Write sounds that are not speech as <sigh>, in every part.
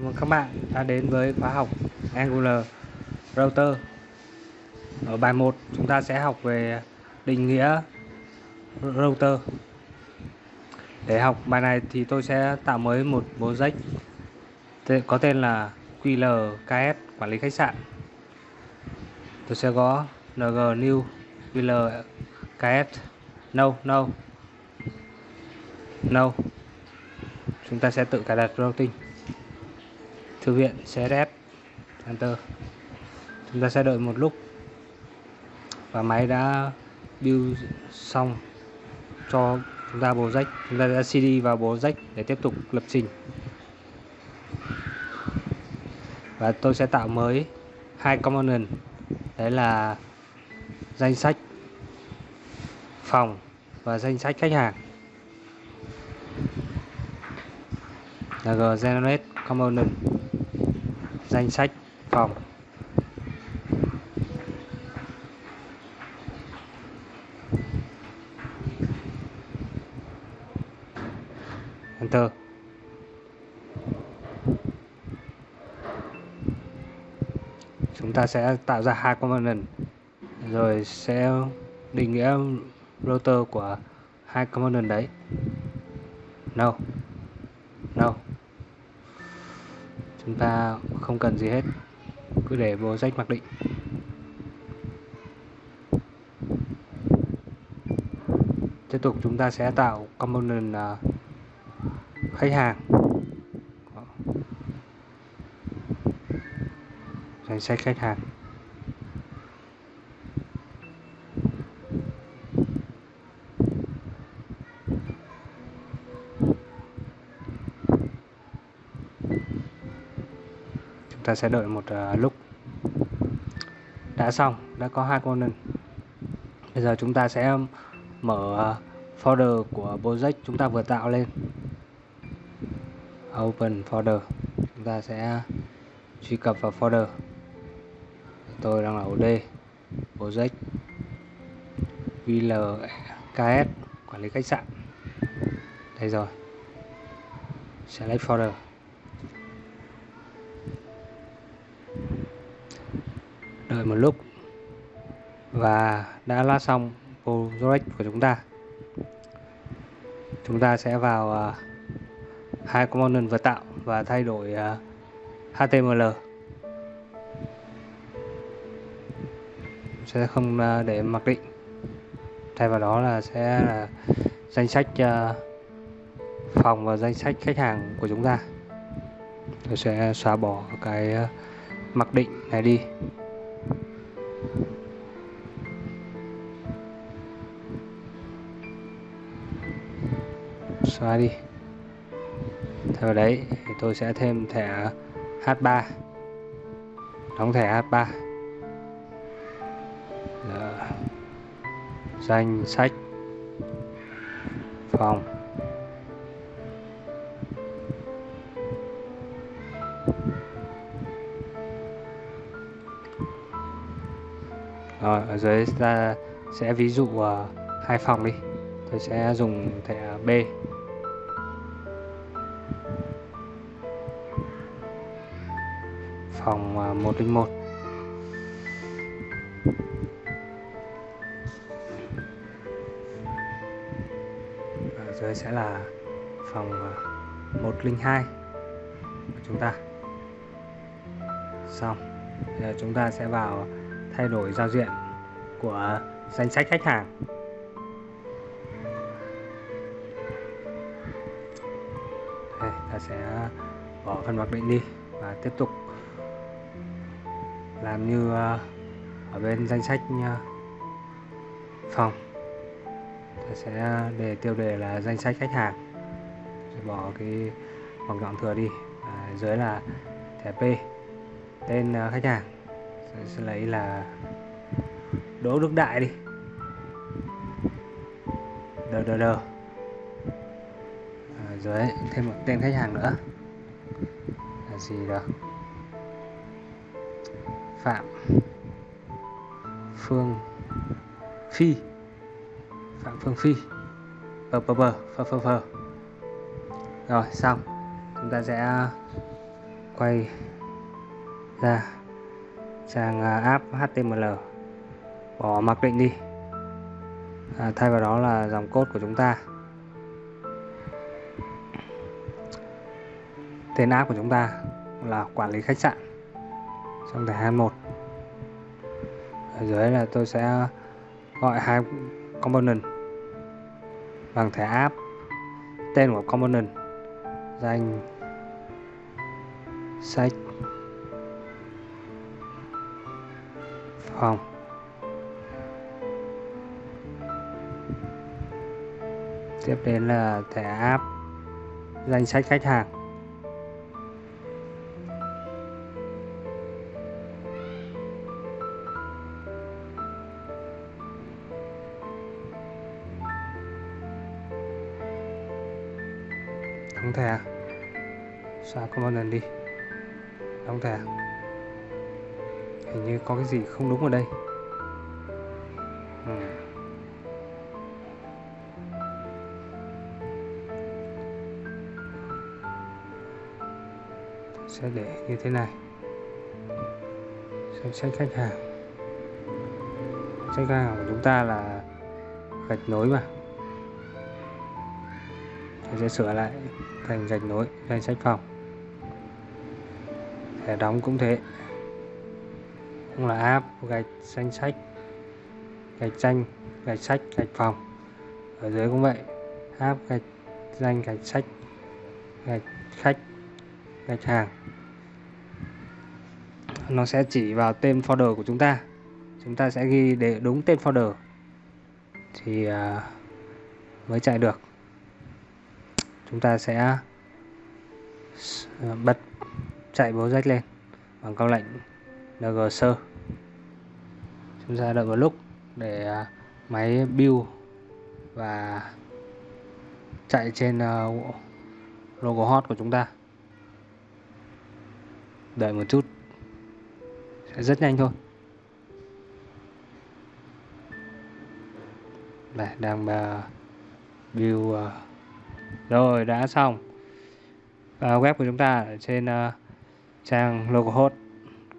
Chào mừng các bạn đã đến với khóa học Angular Router. Ở bài 1 chúng ta sẽ học về định nghĩa router. Để học bài này thì tôi sẽ tạo mới một project có tên là QLKS quản lý khách sạn. Tôi sẽ có ng new QLKS no no no chúng ta sẽ tự cài đặt routing thư viện CSS Enter chúng ta sẽ đợi một lúc. Và máy đã build xong cho chúng ta bộ rách chúng ta đã CD vào bộ rách để tiếp tục lập trình. Và tôi sẽ tạo mới hai component. Đấy là danh sách phòng và danh sách khách hàng. Là g generate component danh sách phòng. Enter. Chúng ta sẽ tạo ra hai component. Rồi sẽ định nghĩa router của hai component đấy. No. No chúng ta không cần gì hết. Cứ để vô rách mặc định. Tiếp tục chúng ta sẽ tạo component à, khách hàng. Danh sách khách hàng. Ta sẽ đợi một ờ, lúc. Đã xong, đã có hai component bây giờ chúng ta sẽ mở ờ, folder của project chúng ta vừa tạo lên. Open folder. Chúng ta sẽ truy cập vào folder. Tôi đang là OD project VLKS quản lý khách sạn. Đây rồi. Select folder. Đợi một lúc. Và đã lát xong project của chúng ta. Chúng ta sẽ vào uh, hai component vừa tạo và thay đổi à, uh, HTML sẽ không uh, để mặc định. Thay vào đó là sẽ là danh sách uh, phòng và danh sách khách hàng của chúng ta. Tôi sẽ xóa bỏ cái uh, mặc định này đi xóa đi. Theo đấy, thì tôi sẽ thêm thẻ H3 đóng thẻ H3 Là dạ. danh, sách, phòng. Rồi ở dưới ta sẽ ví dụ ờ, hai uh, phòng đi. Tôi sẽ dùng thẻ B. Phòng ờ, uh, 101 ở dưới sẽ là phòng ờ, uh, 102 của chúng ta. Xong giờ chúng ta sẽ vào thay đổi giao diện của danh sách khách hàng. Đây ta sẽ bỏ phần mặc định đi và tiếp tục làm như ờ, ở bên danh sách ờ, phòng. Ta sẽ để tiêu đề là danh sách khách hàng. Rồi bỏ cái vòng gọn thừa đi. À, dưới là thẻ P tên ờ, khách hàng sẽ, sẽ lấy là Đỗ Đức Đại đi. Đờ đờ đờ. À, dưới thêm một tên khách hàng nữa. Là gì đó Phạm Phương Phi. Phạm Phương Phi. Bờ bờ bờ phờ phờ phờ rồi xong. Chúng ta sẽ quay ra sang à, app HTML bỏ mặc định đi. À, thay vào đó là dòng cốt của chúng ta. Tên app của chúng ta là quản lý khách sạn. Trong thẻ 21 ở dưới là tôi sẽ gọi hai component. Bằng thẻ app tên của component. Danh sách phòng tiếp đến là thẻ app, danh sách khách hàng. Đóng thẻ. Xóa component đi? Đóng thẻ hình như có cái gì không đúng ở đây. Ừ. sẽ để như thế này. Danh sách khách hàng. Sách khách hàng của chúng ta là gạch nối mà. Tôi sẽ sửa lại thành gạch nối, danh sách phòng. Thẻ đóng cũng thế cũng là app gạch danh sách, gạch danh, gạch sách, gạch phòng. Ở dưới cũng vậy, app gạch danh, gạch sách, gạch khách, gạch hàng. Nó sẽ chỉ vào tên folder của chúng ta. Chúng ta sẽ ghi để đúng tên folder. Thì à, mới chạy được. Chúng ta sẽ bật chạy project lên bằng câu lệnh ng sơ chúng ta đợi một lúc để à, máy build và chạy trên à, logo hot của chúng ta. Đợi một chút sẽ rất nhanh thôi. Đây đang à, build rồi đã xong. Và web của chúng ta ở trên uh, trang localhost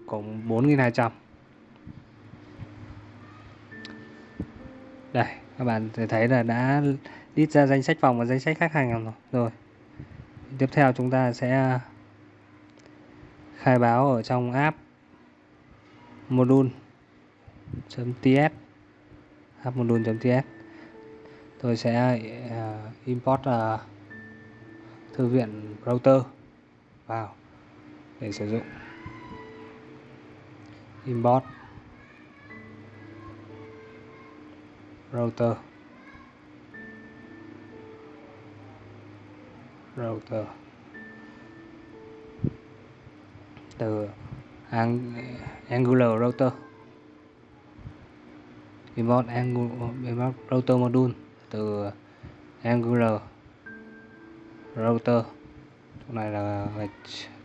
cũng 4200 đây các bạn thấy là đã list ra danh sách phòng và danh sách khách hàng rồi. Rồi tiếp theo chúng ta sẽ à, khai báo ở trong app module.ts app module.ts tôi sẽ uh, import uh, thư viện router vào để sử dụng. Import. Router. Router. Từ Angular router. Import Angular router module. Từ Angular router. Chỗ này là gạch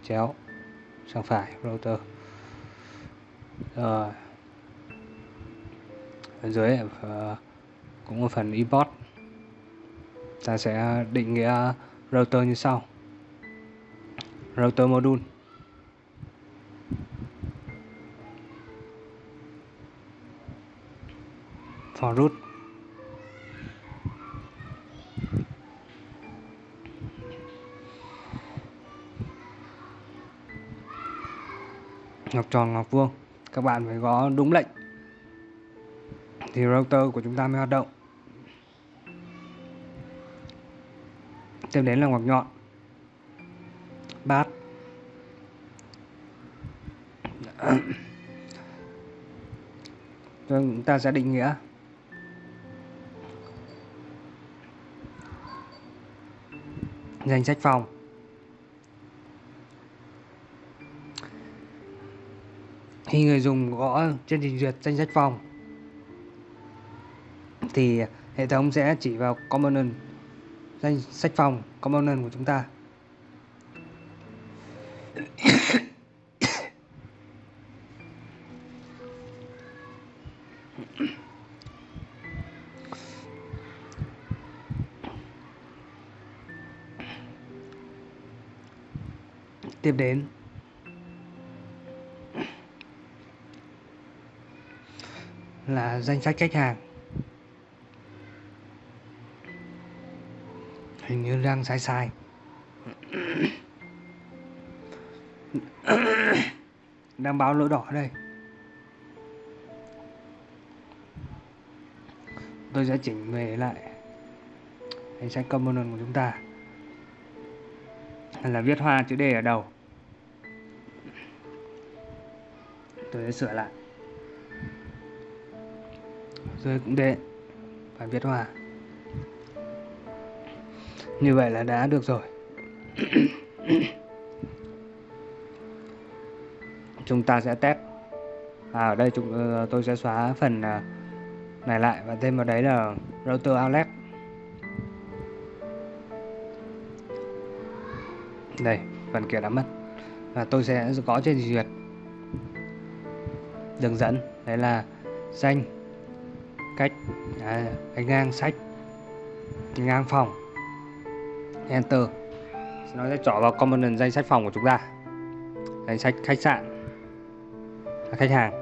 chéo. Sang phải router. Rồi. Ở dưới uh, cũng ở phần import. Ta sẽ định nghĩa router như sau. Router module. For root. Ngọc tròn, ngọc vuông. Các bạn phải có đúng lệnh. Thì router của chúng ta mới hoạt động. Tiếp đến là ngoặc nhọn. Bát. <clears throat> Chúng ta sẽ định nghĩa. Danh sách phòng. Khi người dùng gõ trên trình duyệt danh sách phòng, thì hệ thống sẽ chỉ vào component danh sách phòng component của chúng ta. Tiếp đến. Là danh sách khách hàng. Đang sai sai. Đang báo lỗi đỏ đây. Tôi sẽ chỉnh về lại hình sách component của chúng ta. Là viết hoa chữ D ở đầu. Tôi sẽ sửa lại. Rồi cũng để phải viết hoa như vậy là đã được rồi. <coughs> Chúng ta sẽ test. À, ở đây chúng ờ, tôi sẽ xóa phần à, này lại và thêm vào đấy là router outlet đây phần kia đã mất. Và tôi sẽ có trên duyệt. Đường dẫn đấy là danh cách à, ngang sách ngang phòng enter. Nó sẽ chọn vào component danh sách phòng của chúng ta. Danh sách khách sạn. À, khách hàng.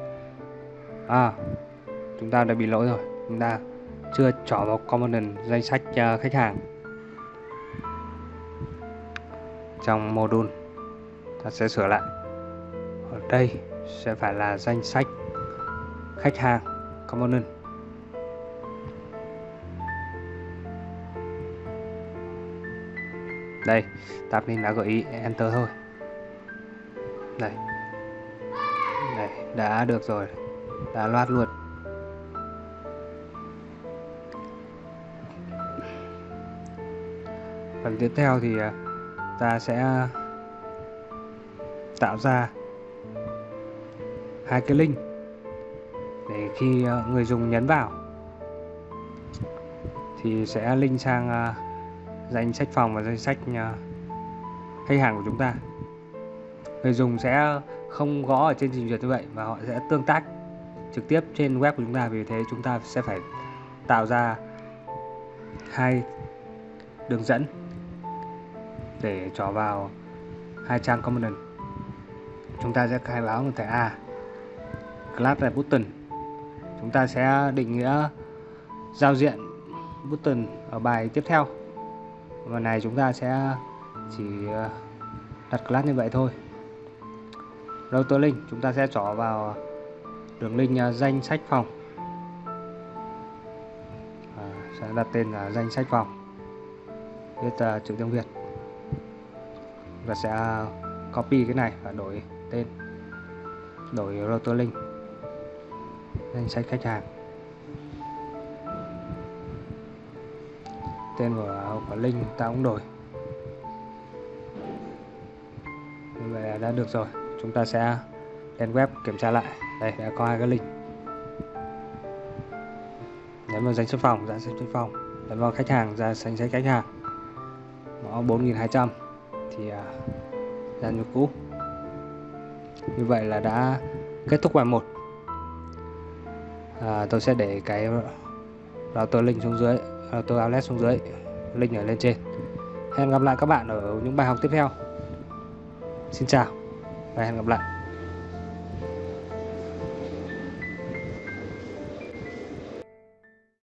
À chúng ta đã bị lỗi rồi. Chúng ta chưa chọn vào component danh sách uh, khách hàng. Trong module ta sẽ sửa lại. Ở đây sẽ phải là danh sách khách hàng component đây tạp nên đã gợi ý, enter thôi. Đây. Đây, đã được rồi. Đã loát luôn. Phần tiếp theo thì à, ta sẽ tạo ra hai cái link để khi à, người dùng nhấn vào thì sẽ link sang à, danh sách phòng và danh sách ờ, khách hàng của chúng ta. Người dùng sẽ không gõ ở trên trình duyệt như vậy và họ sẽ tương tác trực tiếp trên web của chúng ta, vì thế chúng ta sẽ phải tạo ra hai đường dẫn để trỏ vào hai trang component chúng ta sẽ khai báo một thẻ A, class là button. Chúng ta sẽ định nghĩa giao diện button ở bài tiếp theo và này chúng ta sẽ chỉ ờ, đặt class như vậy thôi. Router link chúng ta sẽ trỏ vào đường link ờ, danh sách phòng. À, sẽ đặt tên là danh sách phòng. Viết uh, chữ tiếng Việt. Và sẽ copy cái này và đổi tên. Đổi router link. Danh sách khách hàng. Tên của, của linh ta cũng đổi. Như vậy là đã được rồi. Chúng ta sẽ lên web kiểm tra lại. Đây đã có hai cái link. Nhấn vào danh sách phòng ra danh sách phòng. Nhấn vào khách hàng ra danh sách khách hàng. Mã 4200 thì à, ra như cũ. Như vậy là đã kết thúc bài 1 à, tôi sẽ để cái router link xuống dưới. Ờ, router outlet xuống dưới, link ở lên trên. Hẹn gặp lại các bạn ở những bài học tiếp theo. Xin chào và hẹn gặp lại.